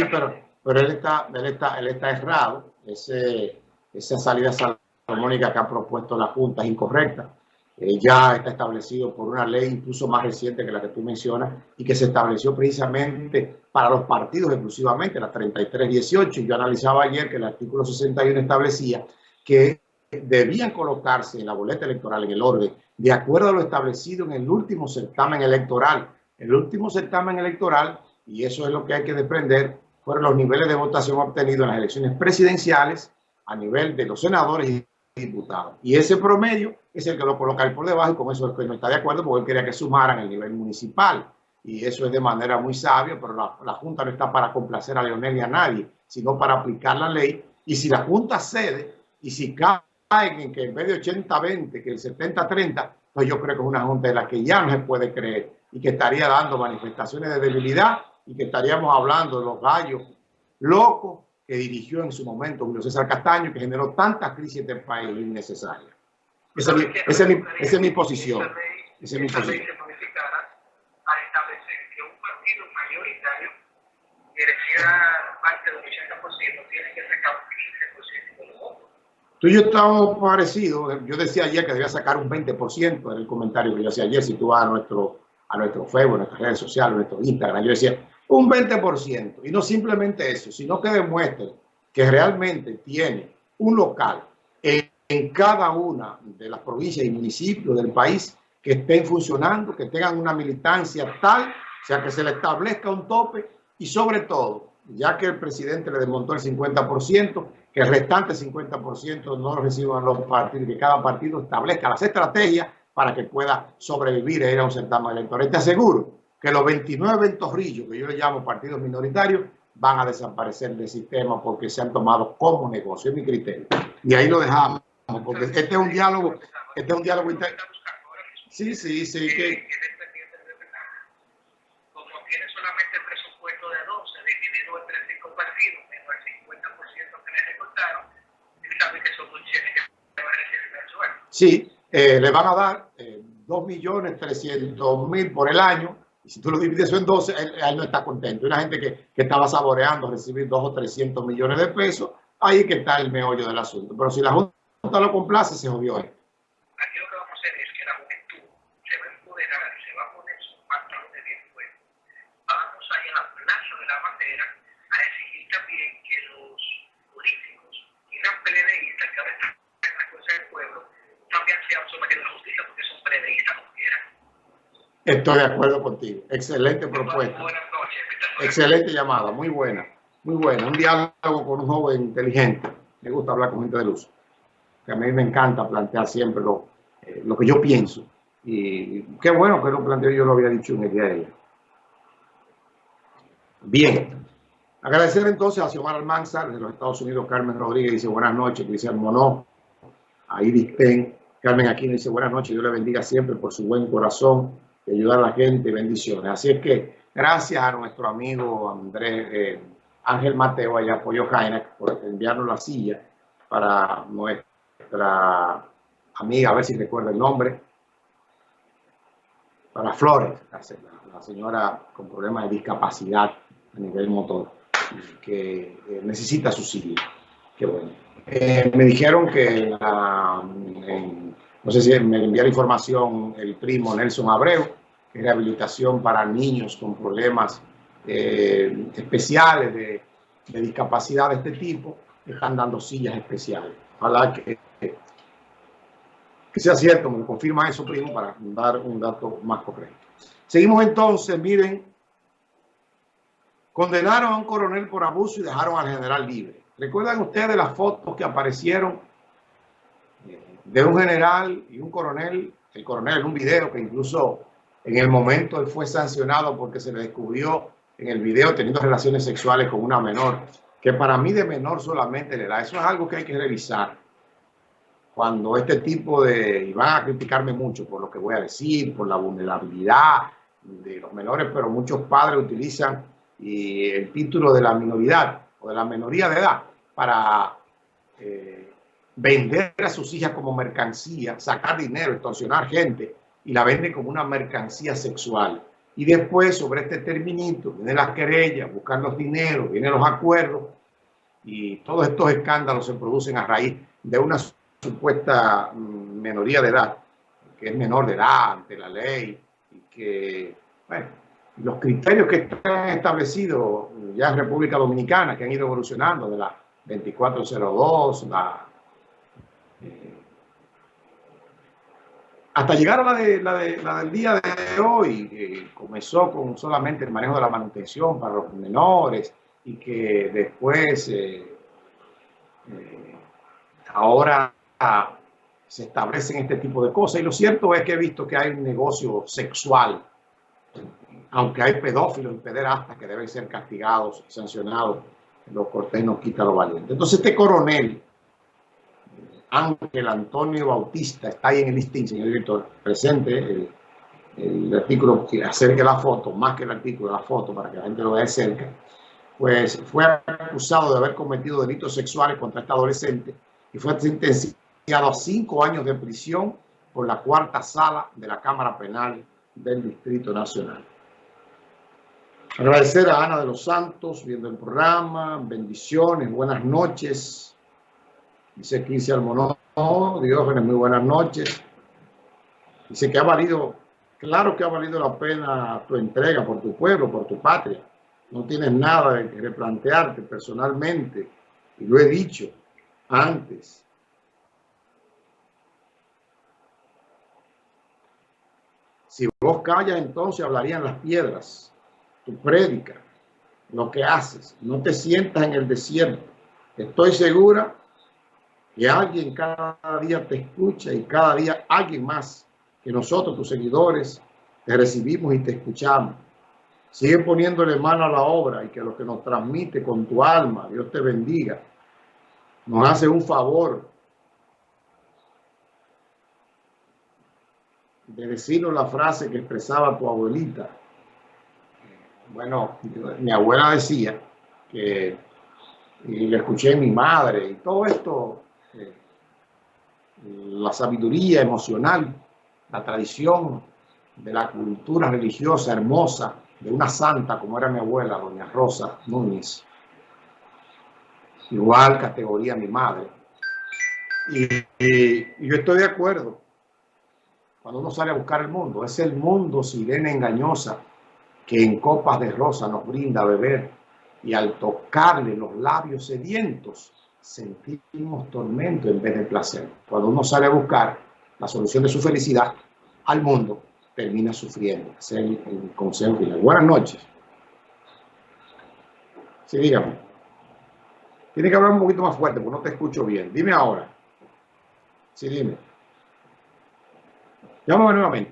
Sí, pero, pero él, está, él, está, él está errado, Ese, esa salida salomónica que ha propuesto la Junta es incorrecta eh, ya está establecido por una ley incluso más reciente que la que tú mencionas y que se estableció precisamente para los partidos exclusivamente, la 3318. Y yo analizaba ayer que el artículo 61 establecía que debían colocarse en la boleta electoral, en el orden, de acuerdo a lo establecido en el último certamen electoral. El último certamen electoral, y eso es lo que hay que desprender, fueron los niveles de votación obtenidos en las elecciones presidenciales a nivel de los senadores y diputados. Y ese promedio es el que lo coloca por debajo y con eso es que no está de acuerdo porque él quería que sumaran el nivel municipal. Y eso es de manera muy sabia, pero la, Junta no está para complacer a Leonel ni a nadie, sino para aplicar la ley. Y si la Junta cede y si caen en que en vez de 80-20, que el 70-30, pues yo creo que es una Junta de la que ya no se puede creer y que estaría dando manifestaciones de debilidad y que estaríamos hablando de los gallos locos que dirigió en su momento Julio César Castaño, que generó tantas crisis en este país innecesarias. Esa, es mi, esa, es mi, esa es mi posición. Esa es mi posición. a establecer que un partido mayoritario que reciba parte del 80% tiene que sacar un 15% de los votos. Tú y yo estamos parecidos. Yo decía ayer que debía sacar un 20%, en el comentario que yo hacía ayer. Si tú vas a nuestro, a nuestro Facebook, a nuestras redes sociales, a nuestro Instagram, yo decía un 20%. Y no simplemente eso, sino que demuestre que realmente tiene un local en cada una de las provincias y municipios del país que estén funcionando, que tengan una militancia tal, o sea, que se le establezca un tope y sobre todo, ya que el presidente le desmontó el 50%, que el restante 50% no lo reciban los partidos, que cada partido establezca las estrategias para que pueda sobrevivir e ir a un certamen electoral. Te aseguro que los 29 ventorrillos, que yo le llamo partidos minoritarios, van a desaparecer del sistema porque se han tomado como negocio, es mi criterio. Y ahí lo dejamos porque este es un diálogo, este es un diálogo interno. Sí, sí, sí. Que... Como tiene solamente el presupuesto de 12 dividido entre 5 partidos, menos el 50% que le recortaron, él sabe que son funciones que van a recibir sueldo. Sí, eh, le van a dar eh, 2.300.000 por el año. Si tú lo divides en 12, él, no está contento. Una gente que, estaba saboreando recibir 2 o 300 millones de pesos. Ahí que está el meollo del asunto. Pero si la Junta lo complace, se jodió Aquí lo que vamos a hacer es que la juventud se va a empoderar y se va a poner sus pantalones bien fuertes. Vamos a ir a la plaza de la bandera a exigir también que los políticos y las PLDistas que ahora están en la cosa del pueblo también sean sometidos a la justicia porque son PLDistas como quieran. Estoy de acuerdo contigo. Excelente propuesta. Excelente llamada. Muy buena. Muy buena. Un diálogo con un joven inteligente. Me gusta hablar con gente de luz que a mí me encanta plantear siempre lo, eh, que yo pienso. Y qué bueno que lo planteo, yo lo había dicho en el día de ayer. Bien. Agradecer entonces a Xiomara Almanzar de los Estados Unidos, Carmen Rodríguez dice buenas noches, Cristian Monó, a Iris Ten, Carmen Aquino dice buenas noches, Dios le bendiga siempre por su buen corazón de ayudar a la gente, bendiciones. Así es que gracias a nuestro amigo Andrés eh, Ángel Mateo allá apoyo Jaina por enviarnos la silla para nuestra amiga, a ver si recuerda el nombre, para Flores, la, señora con problemas de discapacidad a nivel motor, que eh, necesita su silla. Qué bueno. Eh, me dijeron que, no sé si me enviaron información el primo Nelson Abreu, que rehabilitación para niños con problemas eh, especiales de, discapacidad de este tipo, están dando sillas especiales. Ojalá que que sea cierto, me confirma eso, primo, para dar un dato más concreto. Seguimos entonces, miren, condenaron a un coronel por abuso y dejaron al general libre. ¿Recuerdan ustedes las fotos que aparecieron de un general y un coronel? El coronel en un video que incluso en el momento él fue sancionado porque se le descubrió en el video teniendo relaciones sexuales con una menor, que para mí de menor solamente le da. Eso es algo que hay que revisar cuando este tipo de, y van a criticarme mucho por lo que voy a decir, por la vulnerabilidad de los menores, pero muchos padres utilizan y el título de la minoridad o de la minoría de edad para eh, vender a sus hijas como mercancía, sacar dinero, extorsionar gente y la venden como una mercancía sexual. Y después sobre este terminito vienen las querellas, buscan los dineros, vienen los acuerdos y todos estos escándalos se producen a raíz de una supuesta mm, minoría de edad, que es menor de edad ante la ley y que, bueno, los criterios que están establecidos ya en República Dominicana, que han ido evolucionando de la 2402, la, eh, hasta llegar a la, de, la, de, la, del día de hoy, que comenzó con solamente el manejo de la manutención para los menores y que después eh, eh, ahora se establecen este tipo de cosas. Y lo cierto es que he visto que hay un negocio sexual aunque hay pedófilos y pederastas que deben ser castigados sancionados, los cortés no quita lo valiente. Entonces este coronel, Ángel Antonio Bautista, está ahí en el listín, señor director, presente el, el artículo que acerque la foto, más que el artículo, la foto, para que la gente lo vea de cerca, pues fue acusado de haber cometido delitos sexuales contra este adolescente y fue sentenciado a cinco años de prisión por la cuarta sala de la Cámara Penal del Distrito Nacional. Agradecer a Ana de los Santos viendo el programa, bendiciones, buenas noches. Dice Quince Almonó, Diógenes, muy buenas noches. Dice que ha valido, claro que ha valido la pena tu entrega por tu pueblo, por tu patria. No tienes nada que replantearte personalmente, y lo he dicho antes. Si vos callas, entonces hablarían las piedras. Tu prédica, lo que haces. No te sientas en el desierto. Estoy segura que alguien cada día te escucha y cada día alguien más que nosotros, tus seguidores, te recibimos y te escuchamos. Sigue poniéndole mano a la obra y que lo que nos transmite con tu alma, Dios te bendiga. Nos hace un favor de decirnos la frase que expresaba tu abuelita. Bueno, mi abuela decía que, y le escuché a mi madre, y todo esto, eh, la sabiduría emocional, la tradición de la cultura religiosa hermosa de una santa como era mi abuela, doña Rosa Núñez, igual categoría mi madre. Y, y yo estoy de acuerdo cuando uno sale a buscar el mundo. Es el mundo sirena engañosa que en copas de rosa nos brinda a beber y al tocarle los labios sedientos sentimos tormento en vez de placer. Cuando uno sale a buscar la solución de su felicidad al mundo, termina sufriendo. Ese es el, consejo final. Buenas noches. Sí, dígame. Tiene que hablar un poquito más fuerte porque no te escucho bien. Dime ahora. Sí, dime. Llámame nuevamente.